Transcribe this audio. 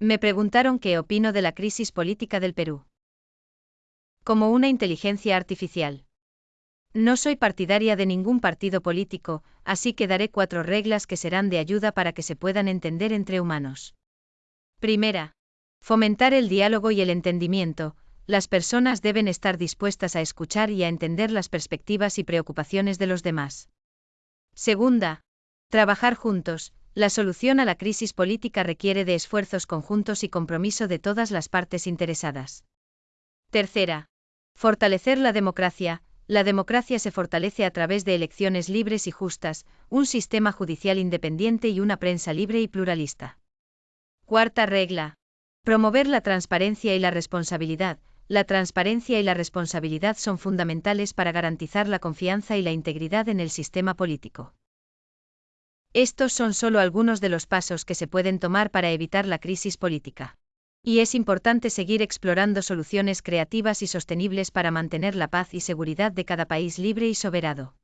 Me preguntaron qué opino de la crisis política del Perú. Como una inteligencia artificial. No soy partidaria de ningún partido político, así que daré cuatro reglas que serán de ayuda para que se puedan entender entre humanos. Primera. Fomentar el diálogo y el entendimiento. Las personas deben estar dispuestas a escuchar y a entender las perspectivas y preocupaciones de los demás. Segunda. Trabajar juntos. La solución a la crisis política requiere de esfuerzos conjuntos y compromiso de todas las partes interesadas. Tercera. Fortalecer la democracia. La democracia se fortalece a través de elecciones libres y justas, un sistema judicial independiente y una prensa libre y pluralista. Cuarta regla. Promover la transparencia y la responsabilidad. La transparencia y la responsabilidad son fundamentales para garantizar la confianza y la integridad en el sistema político. Estos son solo algunos de los pasos que se pueden tomar para evitar la crisis política. Y es importante seguir explorando soluciones creativas y sostenibles para mantener la paz y seguridad de cada país libre y soberano.